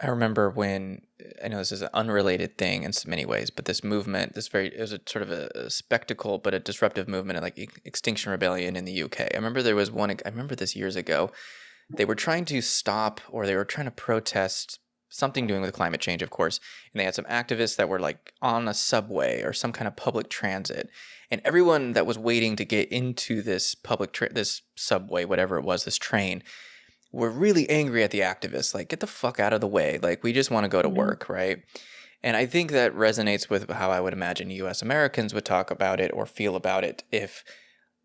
I remember when I know this is an unrelated thing in so many ways, but this movement, this very it was a sort of a, a spectacle, but a disruptive movement, like Extinction Rebellion in the UK. I remember there was one. I remember this years ago. They were trying to stop, or they were trying to protest something doing with climate change, of course. And they had some activists that were like on a subway or some kind of public transit, and everyone that was waiting to get into this public this subway, whatever it was, this train were really angry at the activists like get the fuck out of the way like we just want to go to mm-hmm. work right and i think that resonates with how i would imagine us americans would talk about it or feel about it if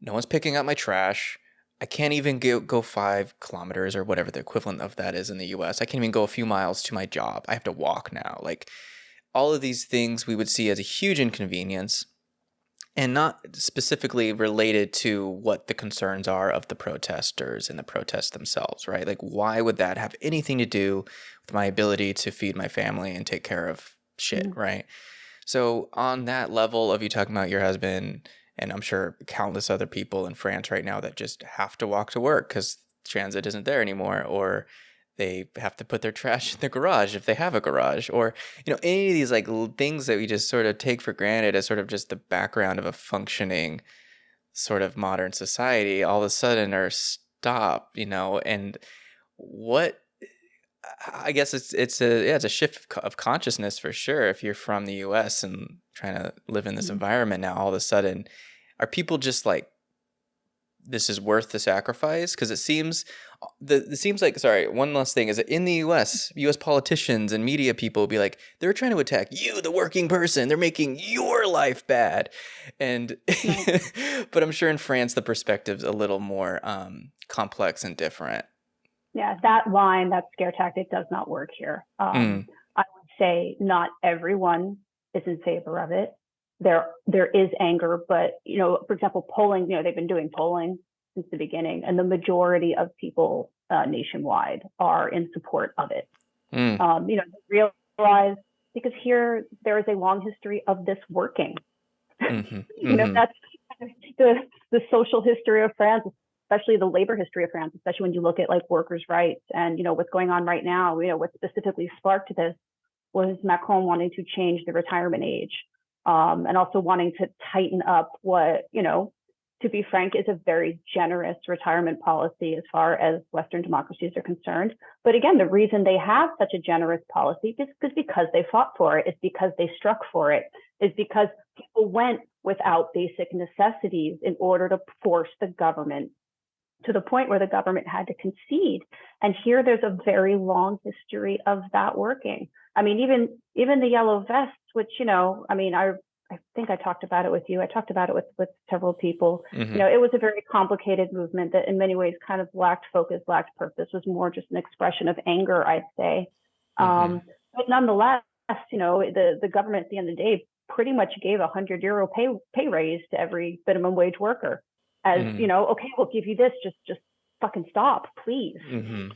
no one's picking up my trash i can't even go, go five kilometers or whatever the equivalent of that is in the us i can't even go a few miles to my job i have to walk now like all of these things we would see as a huge inconvenience and not specifically related to what the concerns are of the protesters and the protests themselves, right? Like, why would that have anything to do with my ability to feed my family and take care of shit, mm-hmm. right? So, on that level of you talking about your husband, and I'm sure countless other people in France right now that just have to walk to work because transit isn't there anymore, or they have to put their trash in the garage if they have a garage or you know any of these like things that we just sort of take for granted as sort of just the background of a functioning sort of modern society all of a sudden are stop you know and what i guess it's it's a yeah it's a shift of consciousness for sure if you're from the us and trying to live in this mm-hmm. environment now all of a sudden are people just like this is worth the sacrifice because it seems the it seems like sorry one last thing is that in the U.S. U.S. politicians and media people will be like they're trying to attack you the working person they're making your life bad and but I'm sure in France the perspective's a little more um, complex and different. Yeah, that line that scare tactic does not work here. Um, mm. I would say not everyone is in favor of it there there is anger, but you know, for example, polling, you know, they've been doing polling since the beginning, and the majority of people uh, nationwide are in support of it. Mm. Um, you know, realize because here there is a long history of this working. Mm-hmm. you know, mm-hmm. that's the the social history of France, especially the labor history of France, especially when you look at like workers' rights and you know what's going on right now. You know, what specifically sparked this was Macron wanting to change the retirement age um, and also wanting to tighten up what, you know, to be frank, is a very generous retirement policy as far as Western democracies are concerned. But again, the reason they have such a generous policy is because they fought for it's because they struck for it, is because people went without basic necessities in order to force the government to the point where the government had to concede. And here there's a very long history of that working. I mean, even even the yellow vests, which you know, I mean, I I think I talked about it with you. I talked about it with with several people. Mm-hmm. You know, it was a very complicated movement that, in many ways, kind of lacked focus, lacked purpose. Was more just an expression of anger, I'd say. Mm-hmm. Um, but nonetheless, you know, the the government at the end of the day pretty much gave a hundred euro pay pay raise to every minimum wage worker, as mm-hmm. you know, okay, we'll give you this, just just fucking stop, please. Mm-hmm.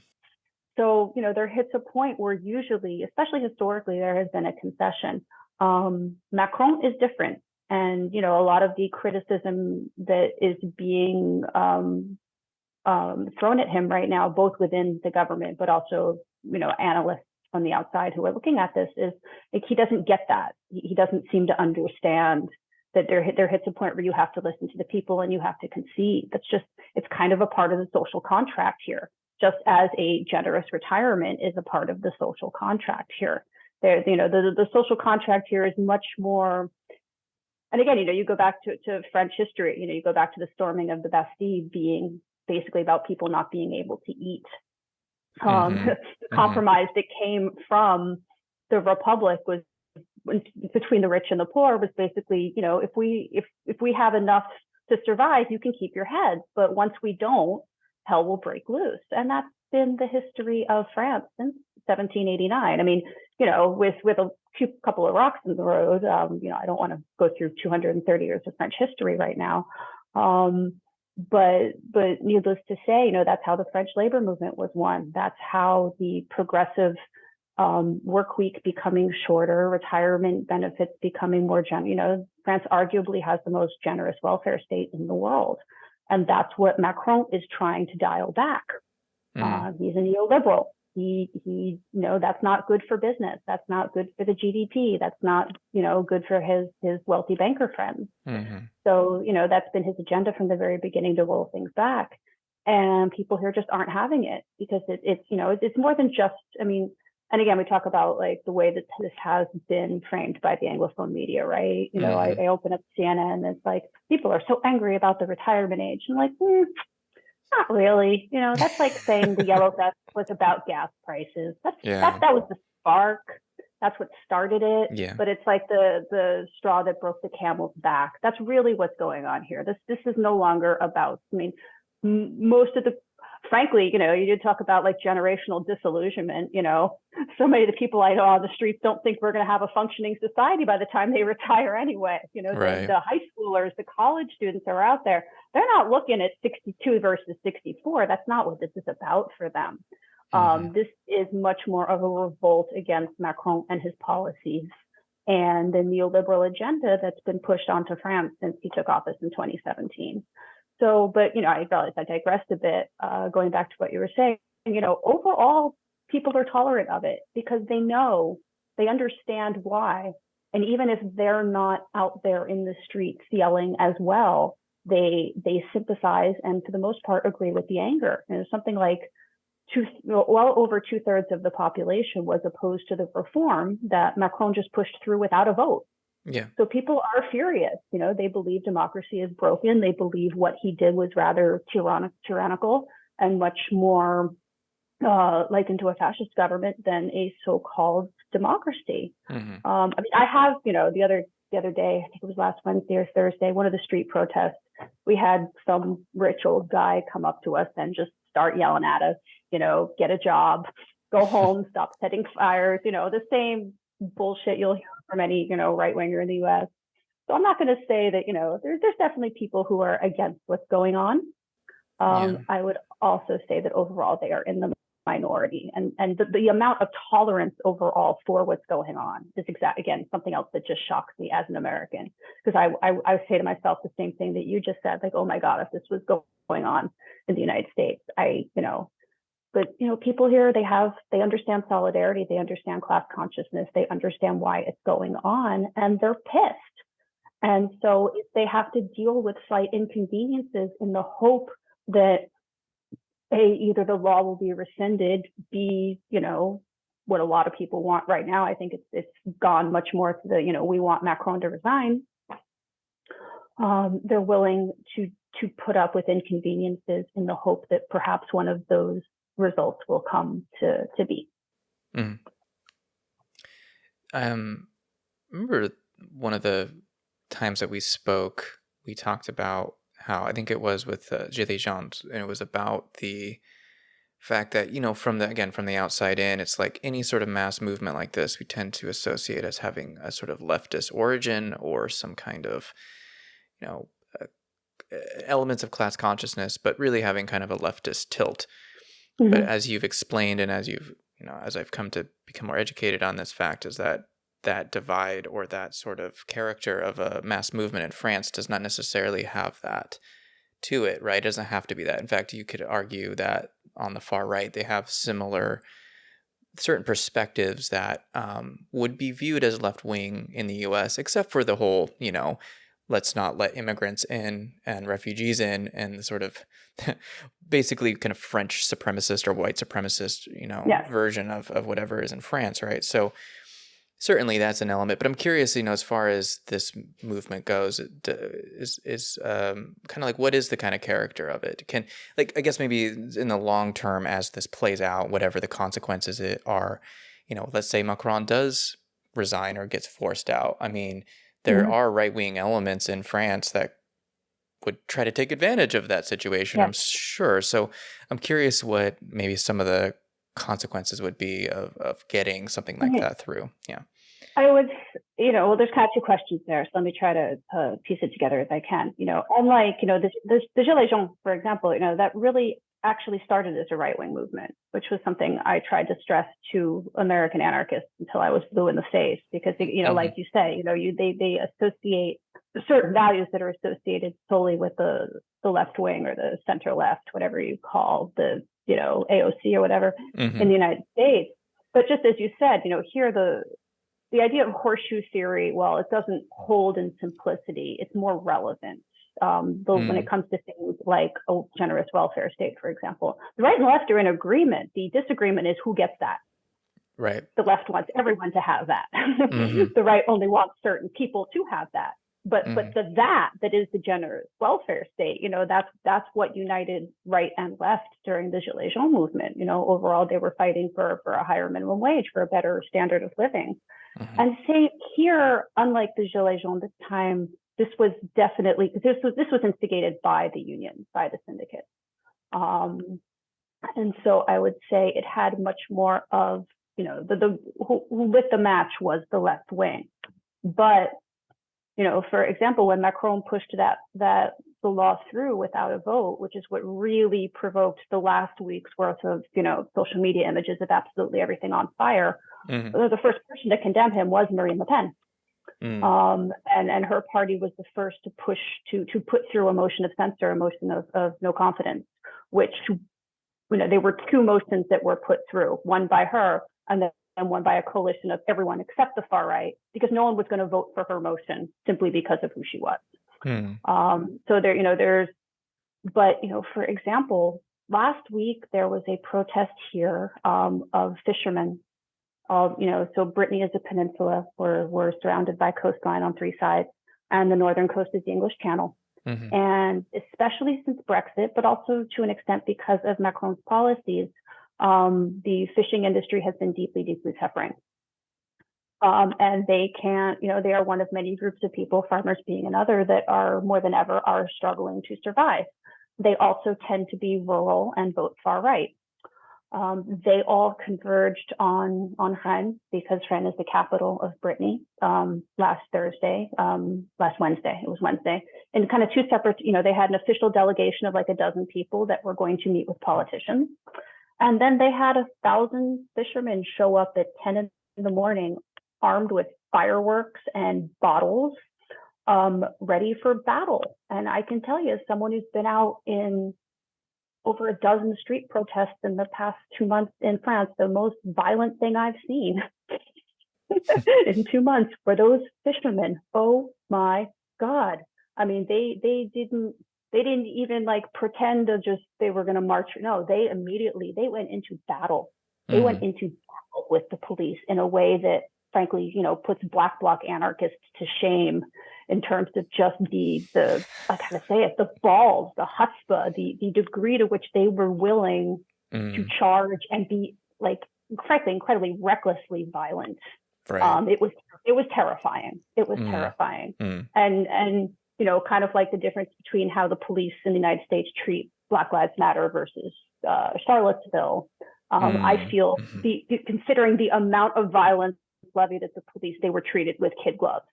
So, you know, there hits a point where usually, especially historically, there has been a concession. Um, Macron is different. And, you know, a lot of the criticism that is being um, um, thrown at him right now, both within the government, but also, you know, analysts on the outside who are looking at this is like he doesn't get that. He doesn't seem to understand that there there hits a point where you have to listen to the people and you have to concede. That's just it's kind of a part of the social contract here just as a generous retirement is a part of the social contract here. There, you know, the, the social contract here is much more, and again, you know, you go back to, to French history, you know, you go back to the storming of the Bastille being basically about people not being able to eat. Um, mm-hmm. the mm-hmm. compromise mm-hmm. that came from the Republic was between the rich and the poor was basically, you know, if we if if we have enough to survive, you can keep your head, but once we don't, hell will break loose. And that's been the history of France since 1789. I mean, you know, with with a few couple of rocks in the road, um, you know, I don't want to go through 230 years of French history right now. Um, but but needless to say, you know, that's how the French labor movement was won. That's how the progressive um, work week becoming shorter, retirement benefits becoming more generous. You know, France arguably has the most generous welfare state in the world. And that's what Macron is trying to dial back. Mm. Uh, he's a neoliberal. he he you know that's not good for business that's not good for the gdp that's not you know good for his his wealthy banker friends mm-hmm. so you know that's been his agenda from the very beginning to roll things back and people here just aren't having it because it, it's you know it's more than just i mean and again we talk about like the way that this has been framed by the anglophone media right you know mm-hmm. I, I, open up cnn and it's like people are so angry about the retirement age and like mm, not really. You know, that's like saying the yellow vest was about gas prices. That's yeah. that that was the spark. That's what started it. Yeah. But it's like the the straw that broke the camel's back. That's really what's going on here. This this is no longer about. I mean, m- most of the frankly, you know, you did talk about like generational disillusionment. You know, so many of the people I know on the streets don't think we're going to have a functioning society by the time they retire anyway. You know, right. the, the, high schoolers, the college students are out there. They're not looking at 62 versus 64. That's not what this is about for them. Um, mm-hmm. Um, this is much more of a revolt against Macron and his policies and the neoliberal agenda that's been pushed onto France since he took office in 2017. So, but you know, I realized I digressed a bit. Uh, going back to what you were saying, you know, overall, people are tolerant of it because they know, they understand why, and even if they're not out there in the streets yelling as well, they they sympathize and for the most part agree with the anger. And it's something like two, well over two thirds of the population was opposed to the reform that Macron just pushed through without a vote. Yeah. So people are furious. You know, they believe democracy is broken. They believe what he did was rather tyrannic, tyrannical and much more uh, likened to a fascist government than a so-called democracy. Mm-hmm. Um, I mean, I have, you know, the other the other day, I think it was last Wednesday or Thursday, one of the street protests, we had some rich old guy come up to us and just start yelling at us, you know, get a job, go home, stop setting fires, you know, the same bullshit you'll hear from any, you know, right winger in the US. So I'm not going to say that, you know, there's there's definitely people who are against what's going on. Um, yeah. I would also say that overall they are in the minority and and the, the amount of tolerance overall for what's going on is exact again something else that just shocks me as an American because I, I I say to myself the same thing that you just said like oh my god if this was going on in the United States I you know but you know people here they have they understand solidarity they understand class consciousness they understand why it's going on and they're pissed. And so they have to deal with slight inconveniences in the hope that a either the law will be rescinded b you know what a lot of people want right now i think it's it's gone much more to the you know we want macron to resign. Um, they're willing to to put up with inconveniences in the hope that perhaps one of those results will come to to be. Mm. Um, remember one of the times that we spoke, we talked about how I think it was with uh, and it was about the fact that you know from the again from the outside in it's like any sort of mass movement like this we tend to associate as having a sort of leftist origin or some kind of you know uh, elements of class consciousness but really having kind of a leftist tilt Mm-hmm. But as you've explained and as you've, you know, as I've come to become more educated on this fact is that that divide or that sort of character of a mass movement in France does not necessarily have that to it, right? It doesn't have to be that. In fact, you could argue that on the far right, they have similar certain perspectives that um, would be viewed as left wing in the U.S., except for the whole, you know, let's not let immigrants in and refugees in and the sort of basically kind of French supremacist or white supremacist, you know, yes. version of, of whatever is in France, right? So certainly that's an element, but I'm curious, you know, as far as this movement goes, is is um, kind of like what is the kind of character of it? Can like I guess maybe in the long term as this plays out, whatever the consequences it are, you know, let's say Macron does resign or gets forced out. I mean, there mm-hmm. are right wing elements in France that would try to take advantage of that situation, I'm sure. So I'm curious what maybe some of the consequences would be of, of getting something like that through. Yeah. I would, you know, well, there's kind of two questions there. So let me try to uh, piece it together if I can. You know, unlike, you know, the, the, the Gilets jaunes, for example, you know, that really actually started as a right wing movement, which was something I tried to stress to American anarchists until I was blue in the face, because you know, mm-hmm. like you say, you know, you they they associate certain values that are associated solely with the the left wing or the center left, whatever you call the you know, AOC or whatever Mm-hmm. in the United States. But just as you said, you know, here the the idea of horseshoe theory, well, it doesn't hold in simplicity. It's more relevant. Um, when Mm. it comes to things like a generous welfare state, for example, the right and left are in agreement. The disagreement is who gets that. Right. The left wants everyone to have that. Mhm. the right only wants certain people to have that. But Mhm. but the that that is the generous welfare state, you know, that's that's what united right and left during the Gilets Jaunes movement. You know, overall they were fighting for for a higher minimum wage, for a better standard of living. Mhm. And say here, unlike the Gilets Jaunes this time, this was definitely this was this was instigated by the union, by the syndicate. Um, and so I would say it had much more of, you know, the, the who, who lit the match was the left wing. But, you know, for example, when Macron pushed that that the law through without a vote, which is what really provoked the last week's worth of, you know, social media images of absolutely everything on fire, Mhm. the first person to condemn him was Marine Le Pen. Mm. Um, and, and her party was the first to push to to put through a motion of censure, a motion of, of no confidence, which you know there were two motions that were put through, one by her and then and one by a coalition of everyone except the far right, because no one was going to vote for her motion simply because of who she was. Mm. Um, so there, you know, there's, but you know, for example, last week there was a protest here um, of fishermen. All you know, so Brittany is a peninsula. We're we're surrounded by coastline on three sides, and the northern coast is the English Channel. Mhm. And especially since Brexit, but also to an extent because of Macron's policies, um, the fishing industry has been deeply, deeply suffering. Um, and they can't, you know, they are one of many groups of people, farmers being another, that are more than ever are struggling to survive. They also tend to be rural and vote far right. Um, they all converged on on Rennes because Rennes is the capital of Brittany um, last Thursday, um, last Wednesday. It was Wednesday, and kind of two separate. You know, they had an official delegation of like a dozen people that were going to meet with politicians, and then they had a thousand fishermen show up at ten in the morning, armed with fireworks and bottles, um, ready for battle. And I can tell you, as someone who's been out in over a dozen street protests in the past two months in France, the most violent thing I've seen in two months were those fishermen. Oh my God. I mean, they they didn't they didn't even like pretend to just they were gonna march. No, they immediately they went into battle. They went Mhm. into battle with the police in a way that frankly, you know, puts black bloc anarchists to shame in terms of just the the I gotta say it, the balls, the chutzpah, the the degree to which they were willing to Mm. charge and be like frankly incredibly recklessly violent. Right. Um, it was it was terrifying. It was Mm. terrifying, Mm. and and you know, kind of like the difference between how the police in the United States treat Black Lives Matter versus uh, Charlottesville. Um, I Mm. feel Mhm. the, the considering the amount of violence levied at the police, they were treated with kid gloves.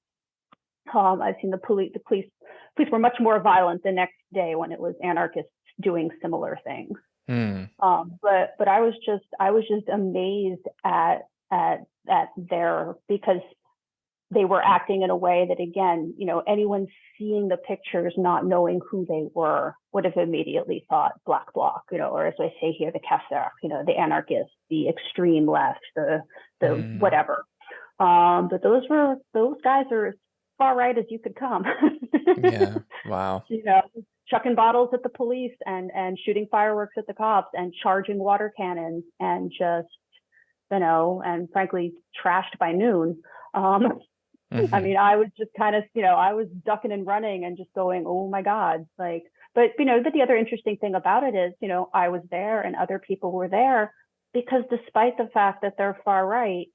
Um, I've seen the police. The police police were much more violent the next day when it was anarchists doing similar things. Mm. Um, but but I was just I was just amazed at at at their because they were acting in a way that again, you know, anyone seeing the pictures not knowing who they were would have immediately thought black bloc, you know, or as I say here, the casseur, you know, the anarchists, the extreme left, the the Mm. whatever. Um, but those were those guys are far right as you could come. Yeah. Wow. you know, chucking bottles at the police and and shooting fireworks at the cops and charging water cannons and just you know and frankly trashed by noon. Um, I Mhm. mean, I was just kind of you know I was ducking and running and just going, oh my god, like. But you know, but the other interesting thing about it is, you know, I was there and other people were there because despite the fact that they're far right,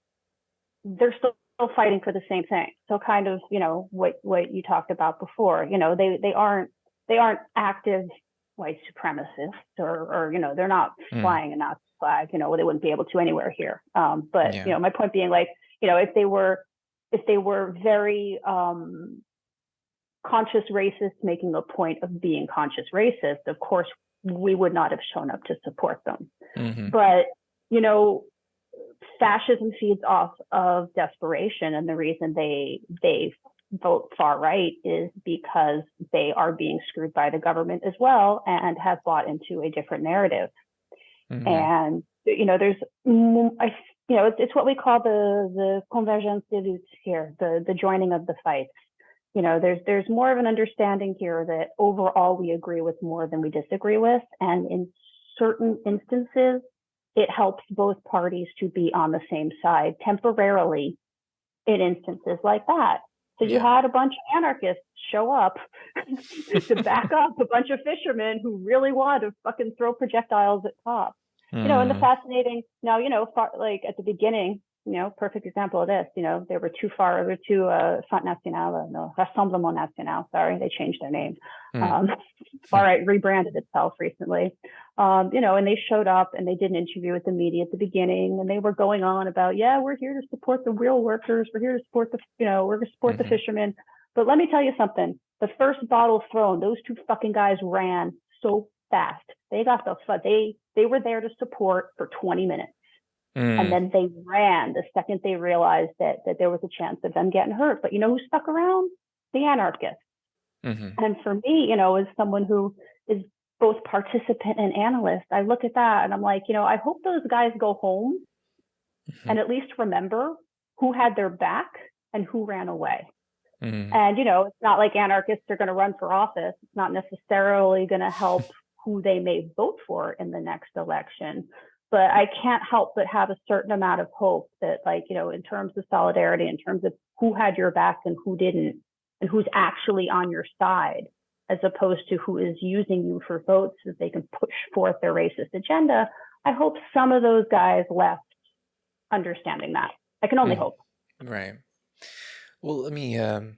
they're still fighting for the same thing. So kind of, you know, what what you talked about before, you know, they they aren't they aren't active white supremacists or or you know, they're not Mm. flying a Nazi flag, you know, they wouldn't be able to anywhere here. Um, but Yeah. you know, my point being like, you know, if they were if they were very um conscious racists making a point of being conscious racist, of course we would not have shown up to support them Mhm. but you know fascism feeds off of desperation and the reason they they vote far right is because they are being screwed by the government as well and have bought into a different narrative. Hmm and you know there's mm, I you know it's, it's what we call the the convergence des luttes here the the joining of the fights you know there's there's more of an understanding here that overall we agree with more than we disagree with. And in certain instances it helps both parties to be on the same side temporarily in instances like that. So you Yeah. had a bunch of anarchists show up to back up a bunch of fishermen who really wanted to fucking throw projectiles at cops. You know, and the Mm, fascinating now, you know, far, like at the beginning, you know, perfect example of this, you know, they were too far, they were too uh, Front National, uh, no, Rassemblement National, sorry, they changed their name. mm, Um, far right rebranded itself recently, um, you know, and they showed up and they did an interview with the media at the beginning, and they were going on about, yeah, we're here to support the real workers, we're here to support the, you know, we're going to support the mhm. fishermen. But let me tell you something, the first bottle thrown, those two fucking guys ran so fast. They got the they they were there to support for 20 minutes, and Mm, then they ran the second they realized that that there was a chance of them getting hurt. But you know who stuck around? The anarchists. mhm, And for me, you know, as someone who is both participant and analyst, I look at that and I'm like, you know, I hope those guys go home mhm, and at least remember who had their back and who ran away. mhm. And, you know, it's not like anarchists are going to run for office. It's not necessarily going to help who they may vote for in the next election. But I can't help but have a certain amount of hope that, like, you know, in terms of solidarity, in terms of who had your back and who didn't, and who's actually on your side, as opposed to who is using you for votes so they can push forth their racist agenda. I hope some of those guys left understanding that. I can only Mm, hope. Right. Well, let me um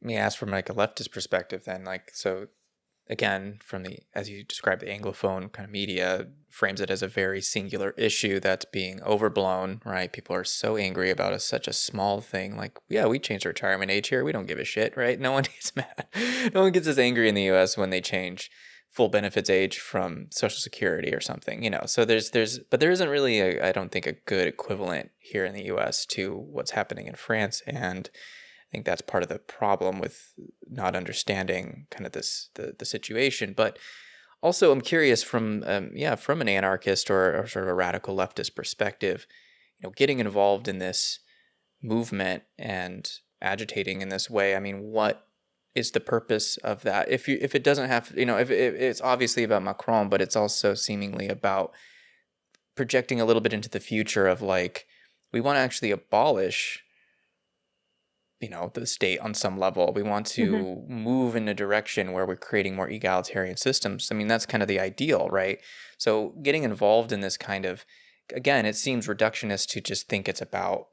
let me ask from like a leftist perspective then. Like, so again, from the as you described, the Anglophone kind of media frames it as a very singular issue that's being overblown, right? People are so angry about a, such a small thing. Like, yeah, we changed retirement age here. We don't give a shit, right? No one gets mad. No one gets as angry in the U.S. when they change full benefits age from Social Security or something, you know. So there's there's but there isn't really a I don't think a good equivalent here in the U.S. to what's happening in France and I think that's part of the problem with not understanding kind of this the, the situation. But also, I'm curious from um, yeah from an anarchist or, or sort of a radical leftist perspective, you know, getting involved in this movement and agitating in this way. I mean, what is the purpose of that? If you if it doesn't have you know if, it's obviously about Macron, but it's also seemingly about projecting a little bit into the future of like we want to actually abolish you know the state on some level. We want hmm to move in a direction where we're creating more egalitarian systems. I mean that's kind of the ideal right? So getting involved in this kind of again it seems reductionist to just think it's about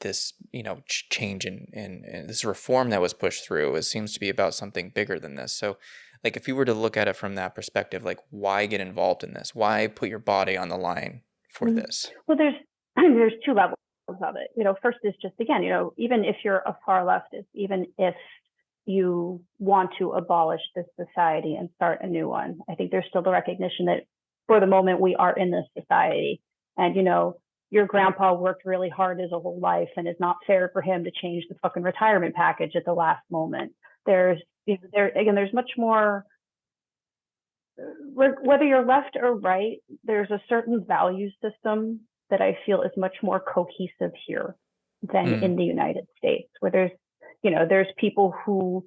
this you know ch- change in, in, in this reform that was pushed through. It seems to be about something bigger than this. So like if you were to look at it from that perspective like why get involved in this? Why put your body on the line for this? Well, there's there's two levels of it. You know, first is just again, you know, even if you're a far leftist, even if you want to abolish this society and start a new one, I think there's still the recognition that for the moment we are in this society, and you know, your grandpa worked really hard his whole life, and it's not fair for him to change the fucking retirement package at the last moment. There's there again, there's much more uh, whether you're left or right, there's a certain value system that I feel is much more cohesive here than mm, in the United States, where there's, you know, there's people who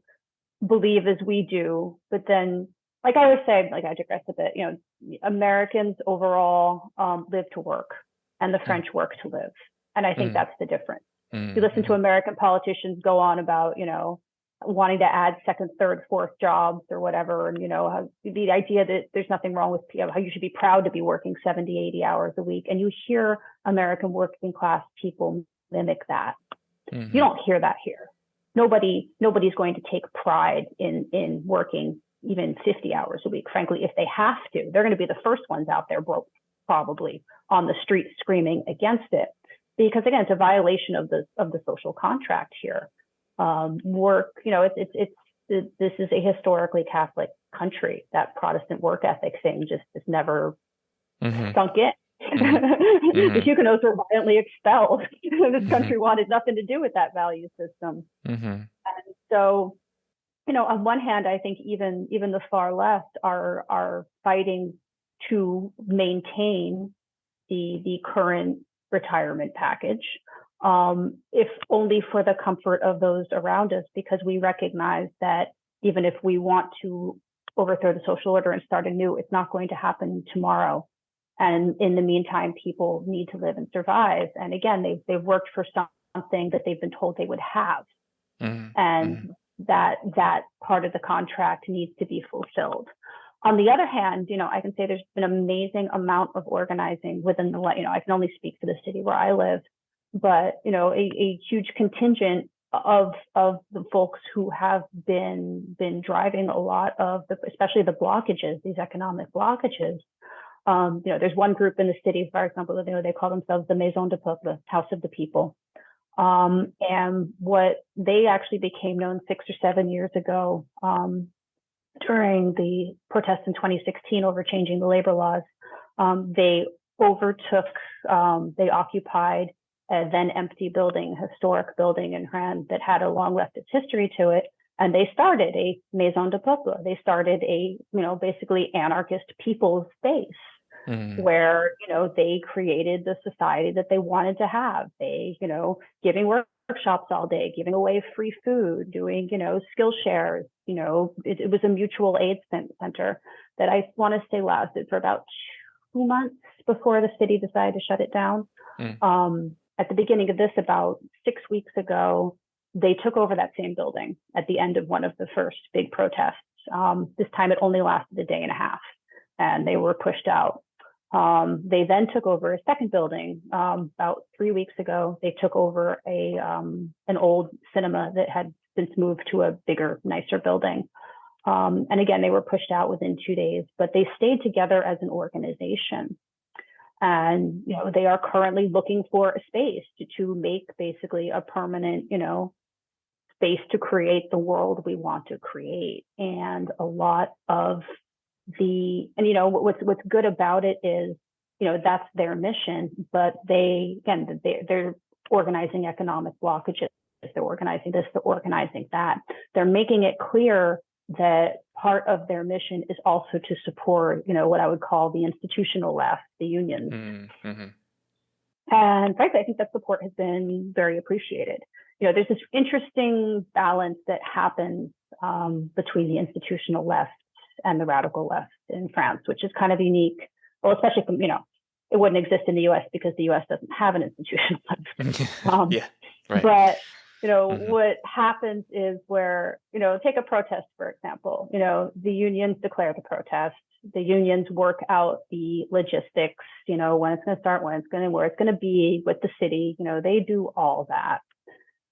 believe as we do, but then, like I always say, like I digress a bit, you know, Americans overall um, live to work and the mm, French work to live. And I think mm, that's the difference. mm, You listen to mhm, American politicians go on about, you know, wanting to add second, third, fourth jobs or whatever. And, you know, how, the idea that there's nothing wrong with you know, how you should be proud to be working 70, 80 hours a week. And you hear American working class people mimic that. You mhm, don't hear that here. Nobody, nobody's going to take pride in, in working even 50 hours a week. Frankly, if they have to, they're going to be the first ones out there, bro- probably on the street screaming against it. Because again, it's a violation of the, of the social contract here um, work. You know, it's, it's it's this is a historically Catholic country. That Protestant work ethic thing just has never mhm, sunk in. mhm, the mhm, Huguenots were violently expelled. this mhm, country wanted nothing to do with that value system. mhm, And so, you know, on one hand, I think even even the far left are are fighting to maintain the the current retirement package, um, if only for the comfort of those around us, because we recognize that even if we want to overthrow the social order and start anew, it's not going to happen tomorrow. And in the meantime, people need to live and survive. And again, they've, they've worked for something that they've been told they would have. Mm-hmm. And mm-hmm. that that part of the contract needs to be fulfilled. On the other hand, you know, I can say there's been an amazing amount of organizing within the, you know, I can only speak for the city where I live, but you know, a, a huge contingent of of the folks who have been been driving a lot of the, especially the blockages, these economic blockages. Um, you know, there's one group in the city, for example, that you know, they call themselves the Maison de Peuple, House of the People. Um, and what they actually became known six or seven years ago um, during the protests in 2016 over changing the labor laws, um, they overtook, um, they occupied a then empty building, historic building in Rennes that had a long leftist history to it. And they started a Maison de Peuple. They started a, you know, basically anarchist people's space mm. where, you know, they created the society that they wanted to have. They, you know, giving work workshops all day, giving away free food, doing, you know, skill shares. You know, it, it was a mutual aid center that I want to say lasted for about two months before the city decided to shut it down. Mm. Um, at the beginning of this, about six weeks ago, they took over that same building at the end of one of the first big protests. Um, this time it only lasted a day and a half and they were pushed out. Um, they then took over a second building um, about three weeks ago. They took over a um, an old cinema that had since moved to a bigger, nicer building. Um, and again, they were pushed out within two days, but they stayed together as an organization. And you know, they are currently looking for a space to, to make basically a permanent, you know, space to create the world we want to create. And a lot of the and you know what's what's good about it is you know that's their mission but they again they, they're organizing economic blockages they're organizing this they're organizing that they're making it clear that part of their mission is also to support you know what i would call the institutional left the unions mm-hmm. and frankly i think that support has been very appreciated you know there's this interesting balance that happens um, between the institutional left and the radical left in France, which is kind of unique. Well, especially from, you know, it wouldn't exist in the US because the US doesn't have an institution. um, yeah, right. But, you know, mm-hmm. what happens is where, you know, take a protest, for example, you know, the unions declare the protest. The unions work out the logistics, you know, when it's going to start, when it's going to, where it's going to be with the city, you know, they do all that.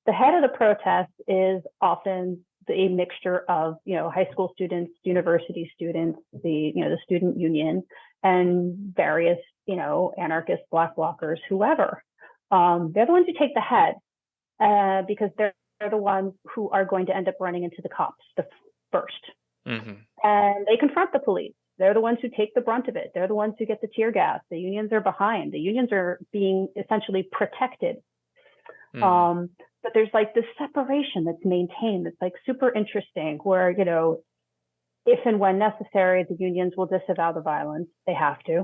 The head of the protest is often a mixture of you know high school students, university students, the you know the student union, and various you know anarchists, black blockers, whoever. Um, they're the ones who take the head uh, because they're, they're the ones who are going to end up running into the cops the 1st mm-hmm. and they confront the police. They're the ones who take the brunt of it. They're the ones who get the tear gas. The unions are behind. The unions are being essentially protected. Mm. Um, but there's like this separation that's maintained that's like super interesting where you know if and when necessary the unions will disavow the violence they have to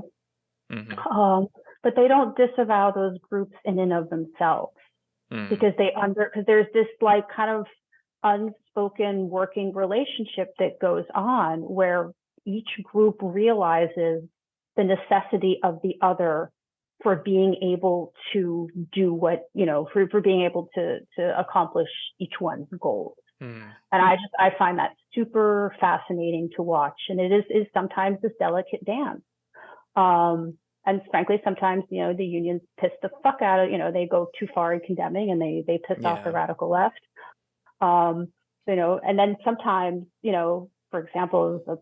mm-hmm. um, but they don't disavow those groups in and of themselves mm. because they under because there's this like kind of unspoken working relationship that goes on where each group realizes the necessity of the other for being able to do what you know for, for being able to to accomplish each one's goals mm. and i just i find that super fascinating to watch and it is is sometimes this delicate dance um and frankly sometimes you know the unions piss the fuck out of you know they go too far in condemning and they they piss yeah. off the radical left um you know and then sometimes you know for example the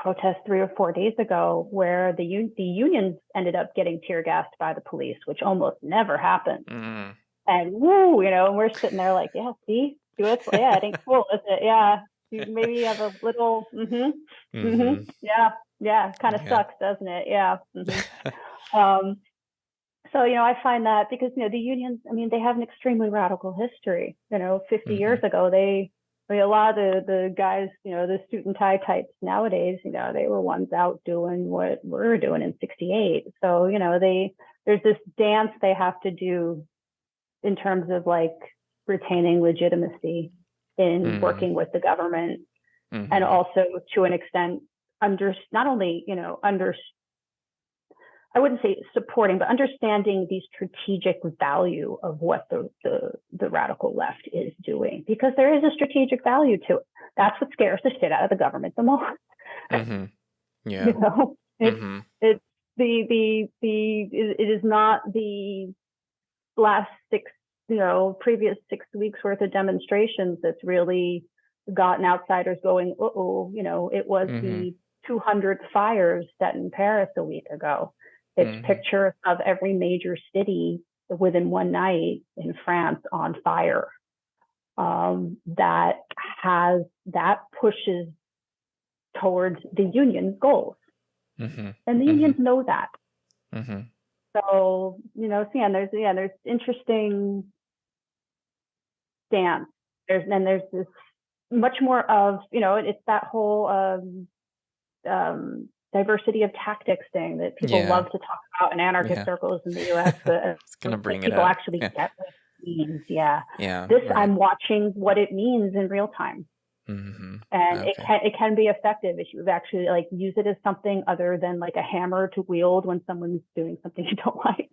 protest three or four days ago where the un- the unions ended up getting tear gassed by the police, which almost never happens. Mm. And woo, you know, and we're sitting there like, yeah, see, do it, yeah, it ain't cool, is it? Yeah, you maybe you have a little, mm-hmm, mm-hmm, mm-hmm. yeah, yeah, kind of yeah. sucks, doesn't it? Yeah. Mm-hmm. um, so you know, I find that because you know the unions, I mean, they have an extremely radical history. You know, 50 years mm-hmm. ago, they I mean, a lot of the, the guys, you know, the suit and tie types nowadays, you know, they were ones out doing what we are doing in 68. So, you know, they, there's this dance they have to do in terms of like retaining legitimacy in Mm. working with the government and Mhm. also to an extent under not only you know under I wouldn't say supporting, but understanding the strategic value of what the, the the radical left is doing, because there is a strategic value to it. That's what scares the shit out of the government the most. Mhm. Yeah. You know, it's Mhm. it's the the the it is not the last six you know previous six weeks worth of demonstrations that's really gotten outsiders going. Oh, you know, it was Mhm. the 200 fires set in Paris a week ago. It's Mhm. pictures of every major city within one night in France on fire. Um, that has that pushes towards the union's goals, Mhm. and the Mhm. unions know that. Mhm. So you know, so yeah, there's yeah, there's interesting stance. There's and there's this much more of you know, it's that whole um, um, diversity of tactics thing that people Yeah. love to talk about in anarchist Yeah. circles in the U.S. But uh, It's gonna bring it people up. actually Yeah. get what it means. Yeah, Yeah. this Right. I'm watching what it means in real time, Mhm. and it can it can be effective if you actually like use it as something other than like a hammer to wield when someone's doing something you don't like.